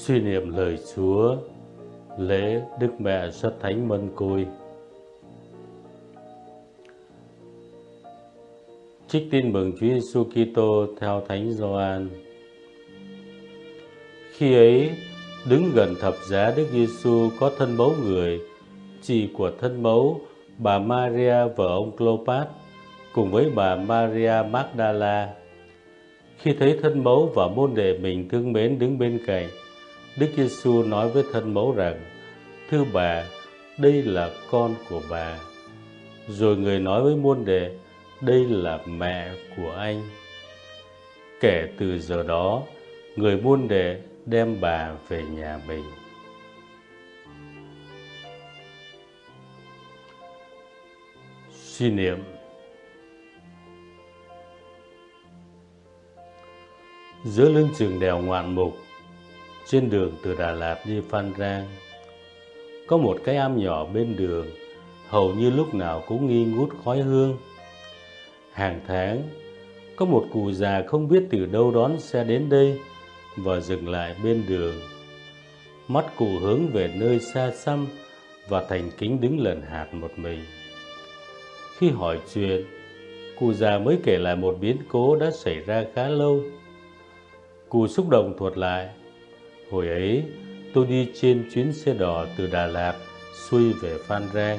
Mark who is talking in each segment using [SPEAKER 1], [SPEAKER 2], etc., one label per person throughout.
[SPEAKER 1] Suy niệm lời Chúa Lễ Đức Mẹ xuất Thánh Mân Côi Trích tin mừng Chúa Giêsu Kitô theo Thánh Gioan. Khi ấy, đứng gần thập giá Đức Giêsu có thân mẫu người, chị của thân mẫu bà Maria vợ ông Clopas cùng với bà Maria Magdala. Khi thấy thân mẫu và môn đệ mình thương mến đứng bên cạnh, Đức Giêsu nói với thân mẫu rằng: "Thưa bà, đây là con của bà." Rồi người nói với môn đệ: "Đây là mẹ của anh." Kể từ giờ đó, người môn đệ đem bà về nhà mình. Suy niệm Giữa lưng trường đèo ngoạn mục trên đường từ Đà Lạt đi Phan Rang, Có một cái am nhỏ bên đường, Hầu như lúc nào cũng nghi ngút khói hương. Hàng tháng, Có một cụ già không biết từ đâu đón xe đến đây Và dừng lại bên đường. Mắt cụ hướng về nơi xa xăm Và thành kính đứng lần hạt một mình. Khi hỏi chuyện, Cụ già mới kể lại một biến cố đã xảy ra khá lâu. Cụ xúc động thuật lại Hồi ấy, tôi đi trên chuyến xe đỏ từ Đà Lạt xuôi về Phan Rang.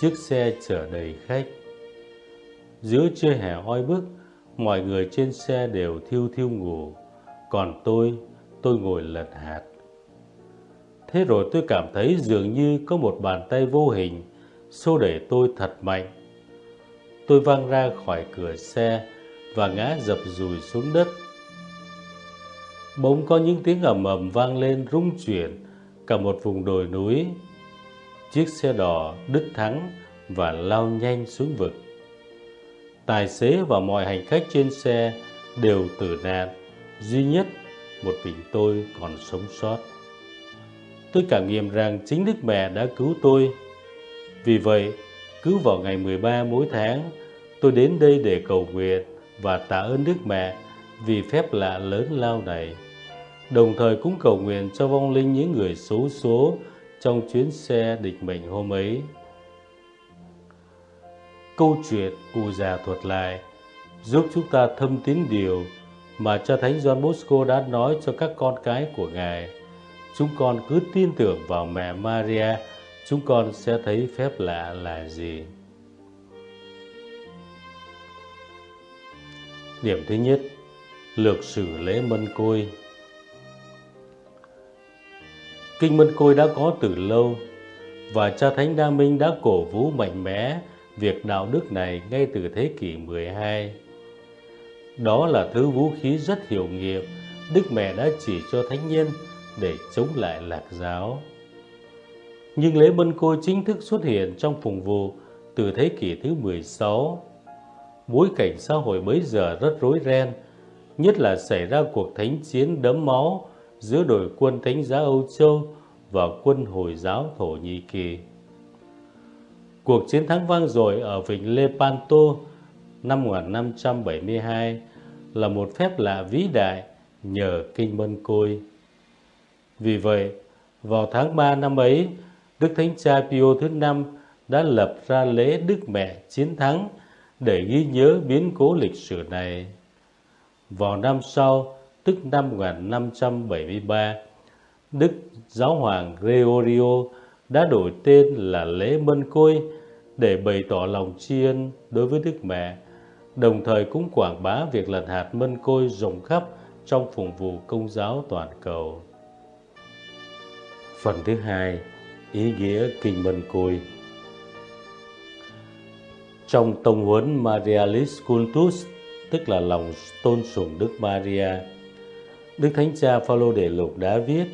[SPEAKER 1] Chiếc xe chở đầy khách. Giữa trưa hè oi bức, mọi người trên xe đều thiêu thiêu ngủ. Còn tôi, tôi ngồi lật hạt. Thế rồi tôi cảm thấy dường như có một bàn tay vô hình xô đẩy tôi thật mạnh. Tôi văng ra khỏi cửa xe và ngã dập dùi xuống đất bỗng có những tiếng ầm ầm vang lên rung chuyển cả một vùng đồi núi. Chiếc xe đỏ đứt thắng và lao nhanh xuống vực. Tài xế và mọi hành khách trên xe đều tử nạn, duy nhất một mình tôi còn sống sót. Tôi cảm nghiệm rằng chính Đức Mẹ đã cứu tôi. Vì vậy, cứ vào ngày 13 mỗi tháng, tôi đến đây để cầu nguyện và tạ ơn Đức Mẹ vì phép lạ lớn lao này đồng thời cũng cầu nguyện cho vong linh những người xấu số trong chuyến xe địch mệnh hôm ấy. Câu chuyện cụ già thuật lại giúp chúng ta thâm tín điều mà cha Thánh John Bosco đã nói cho các con cái của Ngài. Chúng con cứ tin tưởng vào mẹ Maria, chúng con sẽ thấy phép lạ là gì. Điểm thứ nhất, lược sử lễ mân côi. Kinh Mân Côi đã có từ lâu và cha Thánh Đa Minh đã cổ vũ mạnh mẽ việc đạo đức này ngay từ thế kỷ 12. Đó là thứ vũ khí rất hiệu nghiệm Đức Mẹ đã chỉ cho thánh nhân để chống lại lạc giáo. Nhưng lễ Mân Côi chính thức xuất hiện trong phùng vụ từ thế kỷ thứ 16. Bối cảnh xã hội bấy giờ rất rối ren, nhất là xảy ra cuộc thánh chiến đẫm máu giữa đội quân Thánh giá Âu Châu và quân Hồi giáo Thổ Nhĩ Kỳ. Cuộc chiến thắng vang dội ở vịnh Lepanto năm 1572 là một phép lạ vĩ đại nhờ kinh mân côi. Vì vậy, vào tháng 3 năm ấy, Đức Thánh Cha Pio thứ năm đã lập ra lễ Đức Mẹ Chiến Thắng để ghi nhớ biến cố lịch sử này. Vào năm sau, tức năm 1573, Đức Giáo hoàng Gregorio đã đổi tên là lễ mân côi để bày tỏ lòng tri ân đối với Đức Mẹ, đồng thời cũng quảng bá việc lật hạt mân côi rộng khắp trong phụng vụ công giáo toàn cầu. Phần thứ hai, ý nghĩa kinh mân côi. Trong tông huấn Marialis Cultus, tức là lòng tôn sùng Đức Maria, Đức Thánh Cha Phaolô Đệ Lục đã viết: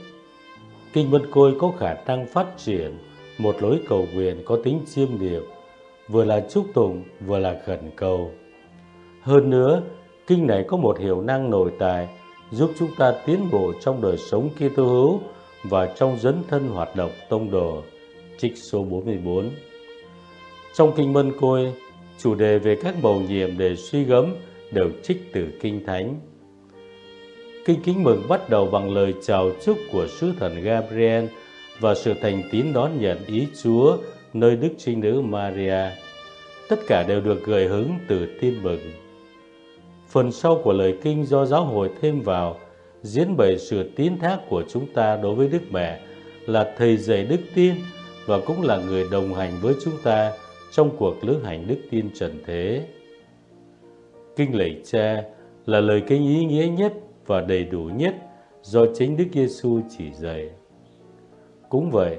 [SPEAKER 1] Kinh Vân Côi có khả năng phát triển một lối cầu nguyện có tính chiêm niệm, vừa là chúc tụng vừa là khẩn cầu. Hơn nữa, kinh này có một hiệu năng nội tại giúp chúng ta tiến bộ trong đời sống Kitô hữu và trong dấn thân hoạt động tông đồ. Trích số 44 Trong Kinh Mân Côi, chủ đề về các bầu nhiệm để suy gẫm đều trích từ Kinh Thánh. Kinh kính mừng bắt đầu bằng lời chào chúc của sứ thần Gabriel và sự thành tín đón nhận ý Chúa, nơi Đức Trinh Nữ Maria. Tất cả đều được gợi hứng từ tin mừng. Phần sau của lời kinh do giáo hội thêm vào, diễn bày sự tín thác của chúng ta đối với Đức Mẹ, là thầy dạy đức tin và cũng là người đồng hành với chúng ta trong cuộc lữ hành đức tin trần thế. Kinh lạy cha là lời kinh ý nghĩa nhất và đầy đủ nhất do chính Đức Giêsu chỉ dạy. Cũng vậy,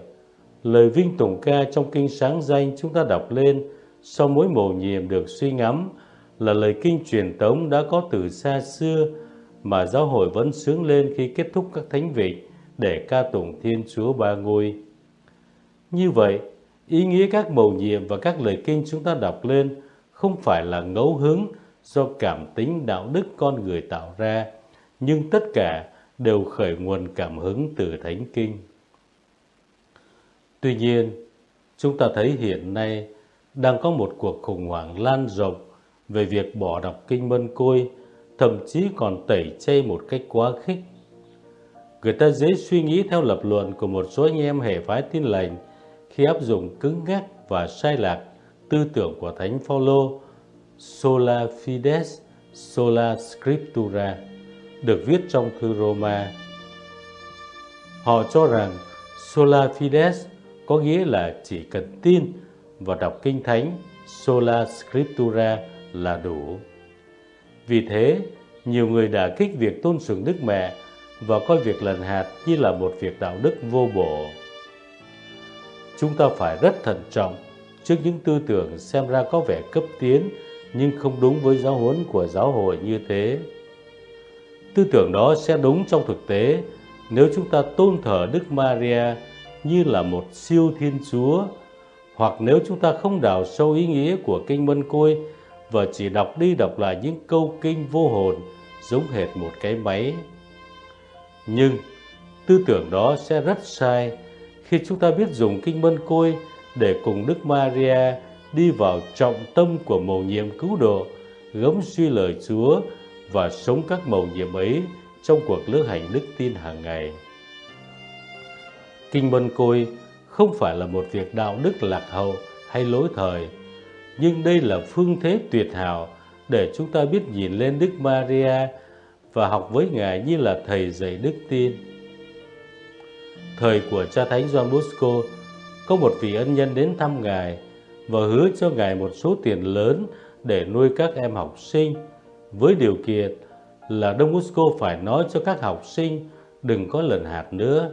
[SPEAKER 1] lời vinh tùng ca trong kinh sáng danh chúng ta đọc lên sau mỗi mầu nhiệm được suy ngẫm là lời kinh truyền tống đã có từ xa xưa mà giáo hội vẫn sướng lên khi kết thúc các thánh vịnh để ca tụng Thiên Chúa Ba Ngôi. Như vậy, ý nghĩa các mầu nhiệm và các lời kinh chúng ta đọc lên không phải là ngẫu hứng do cảm tính đạo đức con người tạo ra, nhưng tất cả đều khởi nguồn cảm hứng từ Thánh Kinh. Tuy nhiên, chúng ta thấy hiện nay đang có một cuộc khủng hoảng lan rộng về việc bỏ đọc Kinh Mân Côi, thậm chí còn tẩy chay một cách quá khích. Người ta dễ suy nghĩ theo lập luận của một số anh em hệ phái tin lành khi áp dụng cứng ngắc và sai lạc tư tưởng của Thánh Phaolô Sola Fides, Sola Scriptura được viết trong thư Roma. Họ cho rằng Sola Fides có nghĩa là chỉ cần tin và đọc kinh thánh Sola Scriptura là đủ. Vì thế, nhiều người đã kích việc tôn sùng Đức Mẹ và coi việc lần hạt như là một việc đạo đức vô bổ. Chúng ta phải rất thận trọng trước những tư tưởng xem ra có vẻ cấp tiến nhưng không đúng với giáo huấn của giáo hội như thế. Tư tưởng đó sẽ đúng trong thực tế nếu chúng ta tôn thờ Đức Maria như là một siêu thiên chúa hoặc nếu chúng ta không đào sâu ý nghĩa của kinh Mân Côi và chỉ đọc đi đọc lại những câu kinh vô hồn giống hệt một cái máy. Nhưng tư tưởng đó sẽ rất sai khi chúng ta biết dùng kinh Mân Côi để cùng Đức Maria đi vào trọng tâm của mầu nhiệm cứu độ, gấm suy lời Chúa và sống các mầu nhiệm ấy trong cuộc lữ hành đức tin hàng ngày. Kinh Mân Côi không phải là một việc đạo đức lạc hậu hay lỗi thời, nhưng đây là phương thế tuyệt hảo để chúng ta biết nhìn lên Đức Maria và học với Ngài như là thầy dạy đức tin. Thời của cha Thánh Gioan Bosco, có một vị ân nhân đến thăm Ngài và hứa cho Ngài một số tiền lớn để nuôi các em học sinh, với điều kiện là Đông Bosco phải nói cho các học sinh đừng có lần hạt nữa.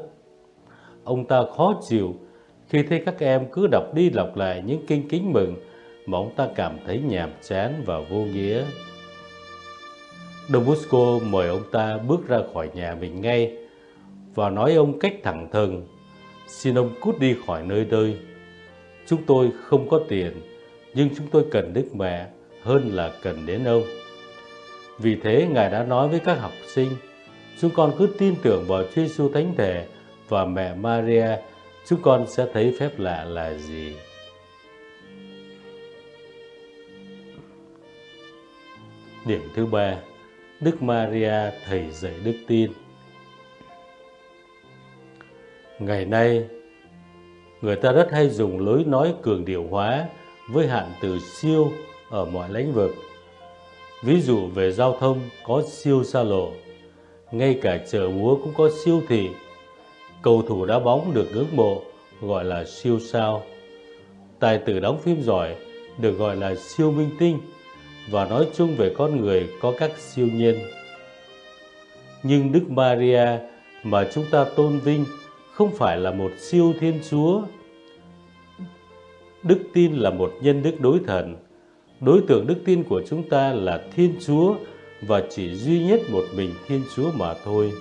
[SPEAKER 1] Ông ta khó chịu khi thấy các em cứ đọc đi đọc lại những kinh kính mừng mà ông ta cảm thấy nhàm chán và vô nghĩa. Đông Bosco mời ông ta bước ra khỏi nhà mình ngay và nói ông cách thẳng thừng, xin ông cút đi khỏi nơi đây. Chúng tôi không có tiền, nhưng chúng tôi cần Đức Mẹ hơn là cần đến ông. Vì thế Ngài đã nói với các học sinh, chúng con cứ tin tưởng vào Chúa Giêsu Thánh Thể và mẹ Maria, chúng con sẽ thấy phép lạ là gì. Điểm thứ ba, Đức Maria thầy dạy đức tin. Ngày nay, người ta rất hay dùng lối nói cường điệu hóa với hạn từ siêu ở mọi lĩnh vực. Ví dụ về giao thông có siêu xa lộ, ngay cả chợ búa cũng có siêu thị. Cầu thủ đá bóng được ngưỡng mộ gọi là siêu sao. Tài tử đóng phim giỏi được gọi là siêu minh tinh và nói chung về con người có các siêu nhiên. Nhưng Đức Maria mà chúng ta tôn vinh không phải là một siêu thiên chúa. Đức tin là một nhân đức đối thần. Đối tượng đức tin của chúng ta là Thiên Chúa và chỉ duy nhất một mình Thiên Chúa mà thôi.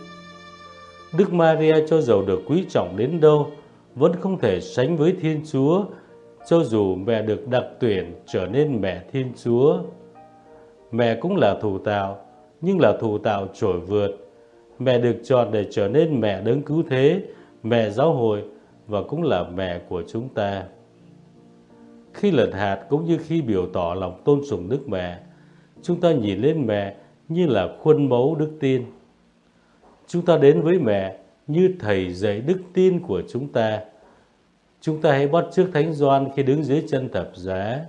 [SPEAKER 1] Đức Maria cho dầu được quý trọng đến đâu vẫn không thể sánh với Thiên Chúa cho dù mẹ được đặc tuyển trở nên mẹ Thiên Chúa. Mẹ cũng là thủ tạo, nhưng là thủ tạo trổi vượt. Mẹ được chọn để trở nên mẹ đấng cứu thế, mẹ giáo hội và cũng là mẹ của chúng ta. Khi lật hạt cũng như khi biểu tỏ lòng tôn sùng Đức Mẹ, chúng ta nhìn lên mẹ như là khuôn mẫu đức tin. chúng ta đến với mẹ như thầy dạy đức tin của chúng ta. Chúng ta hãy bắt trước Thánh Doan khi đứng dưới chân thập giá.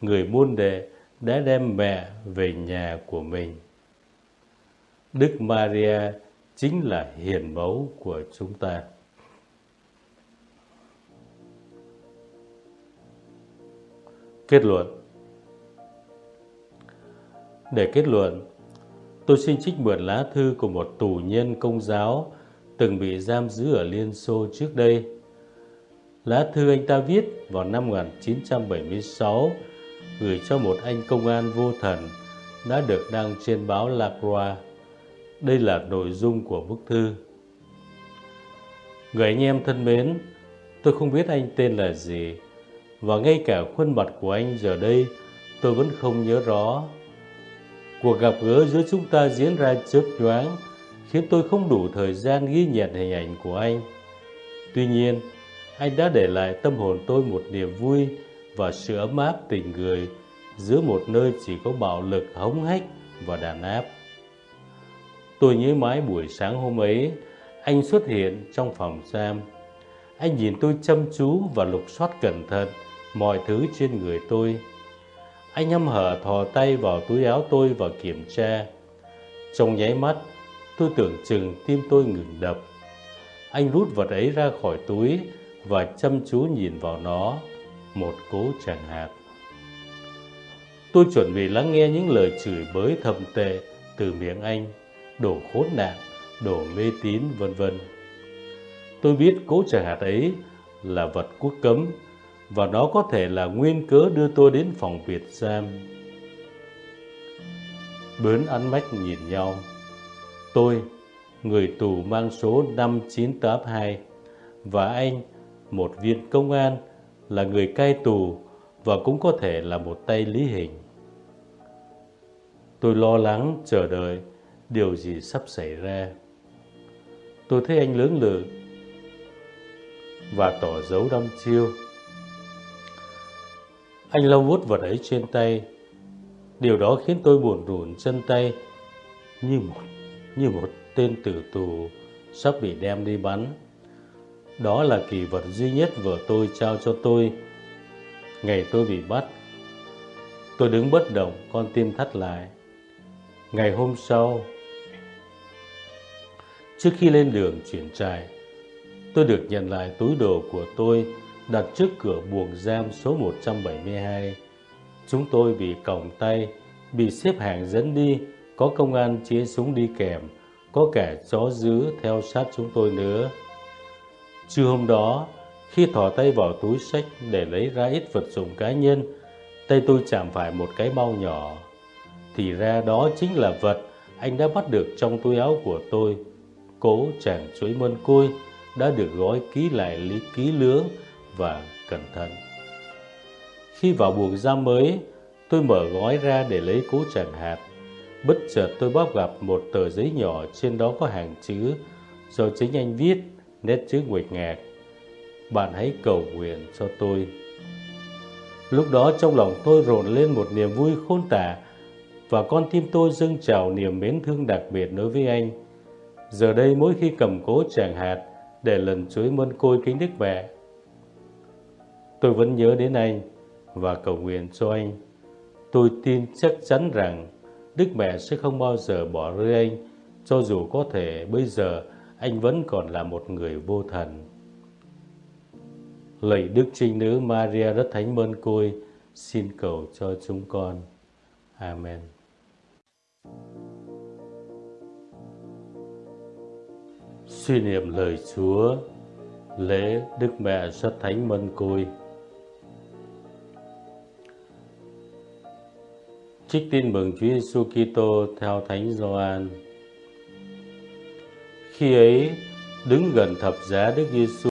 [SPEAKER 1] Người môn đệ đã đem mẹ về nhà của mình. Đức Maria chính là hiền mẫu của chúng ta. Kết luận Để kết luận, tôi xin trích mượn lá thư của một tù nhân công giáo từng bị giam giữ ở Liên Xô trước đây. Lá thư anh ta viết vào năm 1976 gửi cho một anh công an vô thần đã được đăng trên báo La Croix. Đây là nội dung của bức thư. Người anh em thân mến, tôi không biết anh tên là gì, và ngay cả khuôn mặt của anh giờ đây tôi vẫn không nhớ rõ. Cuộc gặp gỡ giữa chúng ta diễn ra chớp nhoáng, khiến tôi không đủ thời gian ghi nhận hình ảnh của anh. Tuy nhiên, anh đã để lại tâm hồn tôi một niềm vui và sự ấm áp tình người giữa một nơi chỉ có bạo lực hống hách và đàn áp. Tôi nhớ mãi buổi sáng hôm ấy, anh xuất hiện trong phòng giam. Anh nhìn tôi chăm chú và lục soát cẩn thận mọi thứ trên người tôi. Anh hăm hở thò tay vào túi áo tôi và kiểm tra. Trong nháy mắt, tôi tưởng chừng tim tôi ngừng đập. Anh rút vật ấy ra khỏi túi và chăm chú nhìn vào nó, một cố chẳng hạt. Tôi chuẩn bị lắng nghe những lời chửi bới thầm tệ từ miệng anh, đổ khốn nạn, đổ mê tín vân vân. Tôi biết cố chẳng hạt ấy là vật quốc cấm và đó có thể là nguyên cớ đưa tôi đến phòng Việt giam. Bớn ánh mắt nhìn nhau. Tôi, người tù mang số 5982 và anh, một viên công an, là người cai tù và cũng có thể là một tay lý hình. Tôi lo lắng chờ đợi điều gì sắp xảy ra. Tôi thấy anh lớn lự và tỏ dấu đăm chiêu. Anh lau vuốt vật ấy trên tay. Điều đó khiến tôi buồn rùn chân tay như một như một tên tử tù sắp bị đem đi bắn. Đó là kỳ vật duy nhất vợ tôi trao cho tôi. Ngày tôi bị bắt, tôi đứng bất động, con tim thắt lại. Ngày hôm sau, trước khi lên đường chuyển trại, tôi được nhận lại túi đồ của tôi đặt trước cửa buồng giam số 172. Chúng tôi bị còng tay, bị xếp hàng dẫn đi, có công an chế súng đi kèm, có cả chó dữ theo sát chúng tôi nữa. Trưa hôm đó, khi thò tay vào túi sách để lấy ra ít vật dụng cá nhân, tay tôi chạm phải một cái bao nhỏ. Thì ra đó chính là vật anh đã bắt được trong túi áo của tôi. Cố chàng chuối mân côi đã được gói ký lại lý ký lưỡng và cẩn thận. Khi vào buồng giam mới, tôi mở gói ra để lấy cố chẳng hạt. Bất chợt tôi bóp gặp một tờ giấy nhỏ trên đó có hàng chữ do chính anh viết, nét chữ nguệch ngạc. Bạn hãy cầu nguyện cho tôi. Lúc đó trong lòng tôi rộn lên một niềm vui khôn tả và con tim tôi dâng trào niềm mến thương đặc biệt đối với anh. Giờ đây mỗi khi cầm cố chàng hạt để lần chuối mân côi kính đức mẹ, tôi vẫn nhớ đến anh và cầu nguyện cho anh. Tôi tin chắc chắn rằng Đức Mẹ sẽ không bao giờ bỏ rơi anh, cho dù có thể bây giờ anh vẫn còn là một người vô thần. Lạy Đức Trinh Nữ Maria rất thánh mơn côi, xin cầu cho chúng con. Amen. Suy niệm lời Chúa, lễ Đức Mẹ rất thánh mân côi. Trích tin mừng Chúa Giêsu Kitô theo Thánh Gioan. Khi ấy, đứng gần thập giá Đức Giêsu